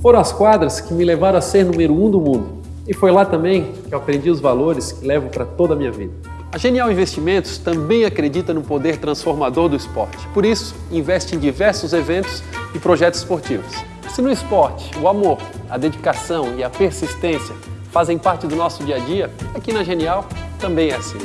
Foram as quadras que me levaram a ser número um do mundo. E foi lá também que eu aprendi os valores que levo para toda a minha vida. A Genial Investimentos também acredita no poder transformador do esporte. Por isso, investe em diversos eventos e projetos esportivos. Se no esporte o amor, a dedicação e a persistência fazem parte do nosso dia a dia, aqui na Genial também é assim.